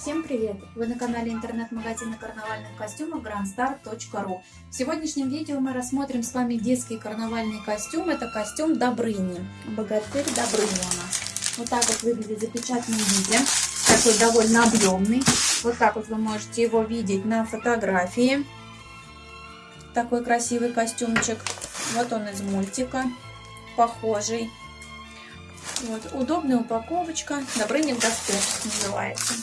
Всем привет! Вы на канале интернет-магазина карнавальных костюмов grandstar.ru В сегодняшнем видео мы рассмотрим с вами детский карнавальный костюм. Это костюм Добрыни. Богатырь Добрыни у нас. Вот так вот выглядит в запечатанном виде. Такой довольно объемный. Вот так вот вы можете его видеть на фотографии. Такой красивый костюмчик. Вот он из мультика. Похожий. Вот, удобная упаковочка. Добрыня в доспехах называется.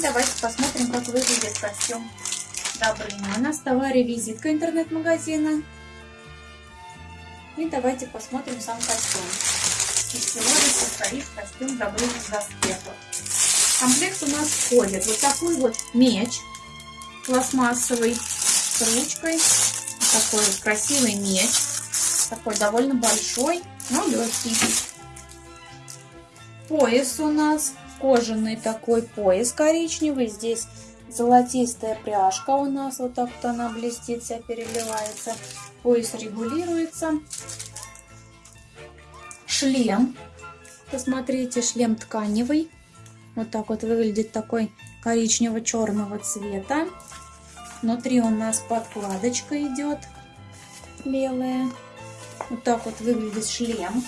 Давайте посмотрим, как выглядит костюм Добрыня. У нас в товаре визитка интернет-магазина. И давайте посмотрим сам костюм. Из чего же состоит костюм Добрыня в доспехах. В комплект у нас входит вот такой вот меч пластмассовый с ручкой. Такой вот красивый меч. Такой довольно большой, но легкий. Пояс у нас кожаный такой пояс коричневый. Здесь золотистая пряжка у нас. Вот так вот она блестит, вся переливается. Пояс регулируется. Шлем. Посмотрите, шлем тканевый. Вот так вот выглядит такой коричнево-черного цвета. Внутри у нас подкладочка идет белая. Вот так вот выглядит шлем.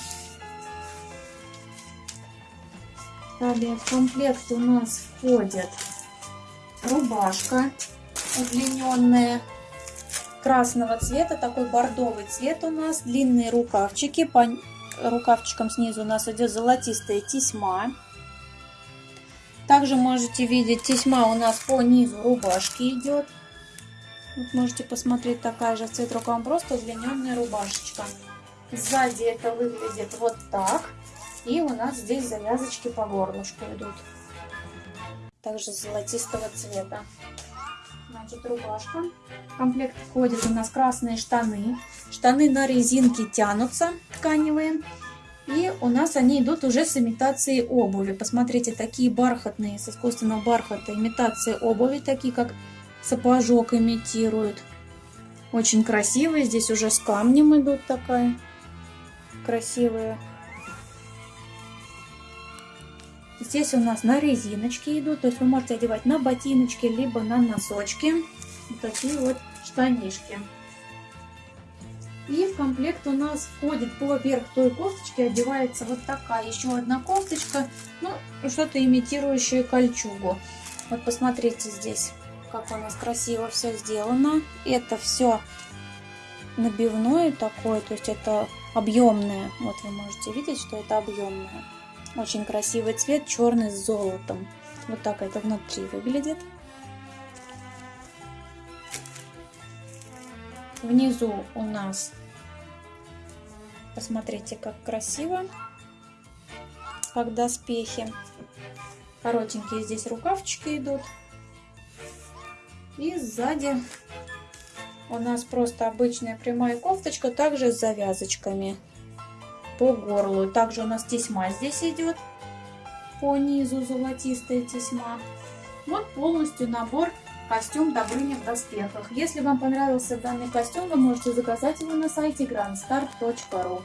Далее в комплект у нас входит рубашка удлиненная красного цвета, такой бордовый цвет у нас, длинные рукавчики, по рукавчикам снизу у нас идет золотистая тесьма. Также можете видеть, тесьма у нас по низу рубашки идет. Вот можете посмотреть, такая же цвет рукавом, просто удлиненная рубашечка. Сзади это выглядит вот так. И у нас здесь завязочки по горлышку идут. Также золотистого цвета. Значит, рубашка. В комплект входят у нас красные штаны. Штаны на резинке тянутся, тканевые. И у нас они идут уже с имитацией обуви. Посмотрите, такие бархатные, с искусственного бархата, имитации обуви, такие как сапожок имитируют. Очень красивые. Здесь уже с камнем идут такая красивая Здесь у нас на резиночке идут, то есть вы можете одевать на ботиночки, либо на носочки. Вот такие вот штанишки. И в комплект у нас входит поверх той кофточки одевается вот такая еще одна кофточка, ну что-то имитирующее кольчугу. Вот посмотрите здесь, как у нас красиво все сделано. Это все набивное такое, то есть это объемное. Вот вы можете видеть, что это объемное. Очень красивый цвет, черный с золотом. Вот так это внутри выглядит. Внизу у нас, посмотрите, как красиво, как доспехи. Коротенькие здесь рукавчики идут. И сзади у нас просто обычная прямая кофточка, также с завязочками по горлу. Также у нас тесьма здесь идет по низу, золотистая тесьма. Вот полностью набор костюм Добрыня в доспехах. Если вам понравился данный костюм, вы можете заказать его на сайте grandstar.ru.